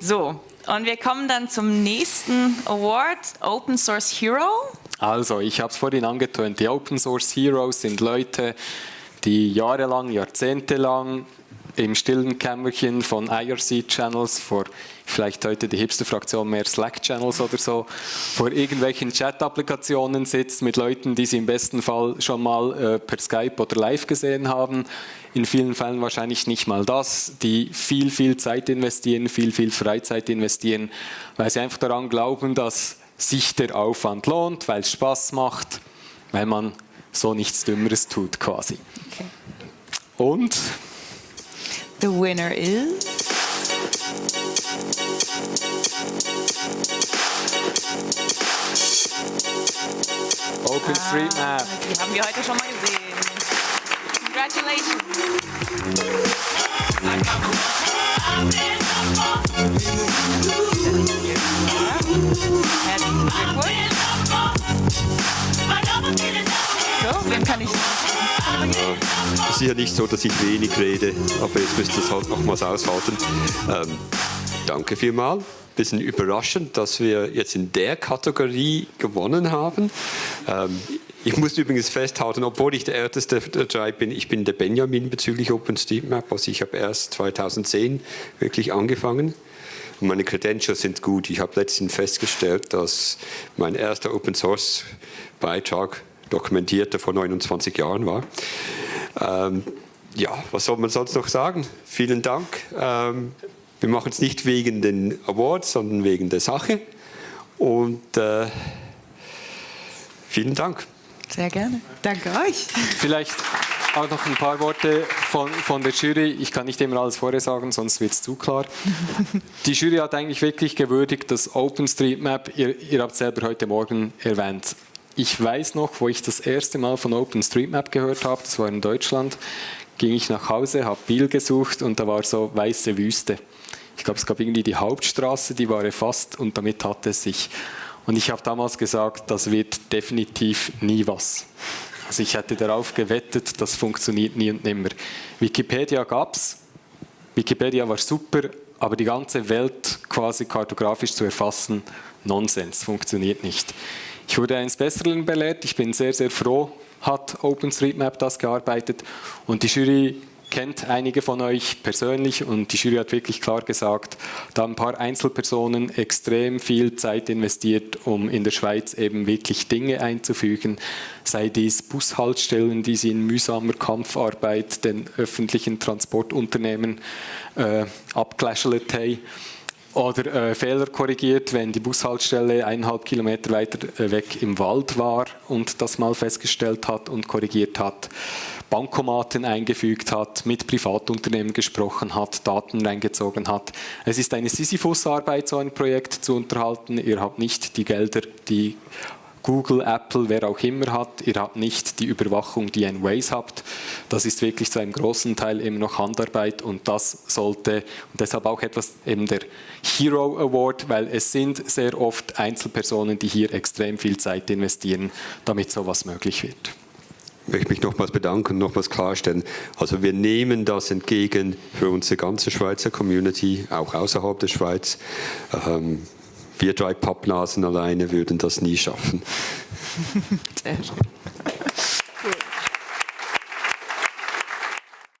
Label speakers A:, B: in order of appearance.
A: So, und wir kommen dann zum nächsten Award, Open Source Hero.
B: Also, ich habe es vorhin angetönt, die Open Source Heroes sind Leute, die jahrelang, jahrzehntelang im stillen Kämmerchen von IRC-Channels, vor vielleicht heute die Hipster-Fraktion mehr Slack-Channels oder so, vor irgendwelchen Chat-Applikationen sitzt mit Leuten, die sie im besten Fall schon mal äh, per Skype oder live gesehen haben. In vielen Fällen wahrscheinlich nicht mal das, die viel, viel Zeit investieren, viel, viel Freizeit investieren, weil sie einfach daran glauben, dass sich der Aufwand lohnt, weil es Spaß macht, weil man so nichts Dümmeres tut quasi. Okay. Und
A: The winner is.
B: OpenStreetMap.
A: Ah, die haben wir heute schon mal gesehen. Congratulations.
C: Ja nicht so, dass ich wenig rede, aber jetzt müsst ihr es halt nochmals aushalten. Ähm, danke vielmals. Bisschen überraschend, dass wir jetzt in der Kategorie gewonnen haben. Ähm, ich muss übrigens festhalten, obwohl ich der älteste der drei bin, ich bin der Benjamin bezüglich OpenStreetMap. Also ich habe erst 2010 wirklich angefangen. Und meine Credentials sind gut. Ich habe letztens festgestellt, dass mein erster Open Source Beitrag dokumentierte vor 29 Jahren war. Ähm, ja, was soll man sonst noch sagen? Vielen Dank. Ähm, wir machen es nicht wegen den Awards, sondern wegen der Sache. Und äh, vielen Dank.
A: Sehr gerne. Danke euch.
B: Vielleicht auch noch ein paar Worte von, von der Jury. Ich kann nicht immer alles vorher sagen, sonst wird es zu klar. Die Jury hat eigentlich wirklich gewürdigt, dass OpenStreetMap, ihr, ihr habt es selber heute Morgen erwähnt, ich weiß noch, wo ich das erste Mal von OpenStreetMap gehört habe, das war in Deutschland, ging ich nach Hause, habe Biel gesucht und da war so weiße Wüste. Ich glaube, es gab irgendwie die Hauptstraße, die war erfasst und damit hatte es sich. Und ich habe damals gesagt, das wird definitiv nie was. Also ich hätte darauf gewettet, das funktioniert nie und nimmer. Wikipedia gab es, Wikipedia war super, aber die ganze Welt quasi kartografisch zu erfassen, Nonsens, funktioniert nicht. Ich wurde eines Besseren belehrt. Ich bin sehr, sehr froh, hat OpenStreetMap das gearbeitet. Und die Jury kennt einige von euch persönlich und die Jury hat wirklich klar gesagt, da ein paar Einzelpersonen extrem viel Zeit investiert, um in der Schweiz eben wirklich Dinge einzufügen, sei dies Bushaltestellen, die sie in mühsamer Kampfarbeit den öffentlichen Transportunternehmen äh, abgeläschelt haben oder äh, Fehler korrigiert, wenn die Bushaltestelle eineinhalb Kilometer weiter äh, weg im Wald war und das mal festgestellt hat und korrigiert hat. Bankomaten eingefügt hat, mit Privatunternehmen gesprochen hat, Daten reingezogen hat. Es ist eine Sisyphus-Arbeit, so ein Projekt zu unterhalten. Ihr habt nicht die Gelder, die Google, Apple, wer auch immer hat. Ihr habt nicht die Überwachung, die ein Waze habt. Das ist wirklich zu einem großen Teil eben noch Handarbeit und das sollte, und deshalb auch etwas eben der Hero Award, weil es sind sehr oft Einzelpersonen, die hier extrem viel Zeit investieren, damit sowas möglich wird.
C: Ich möchte mich nochmals bedanken und nochmals klarstellen. Also wir nehmen das entgegen für unsere ganze Schweizer Community, auch außerhalb der Schweiz. Ähm, wir drei Pappnasen alleine würden das nie schaffen. Sehr schön.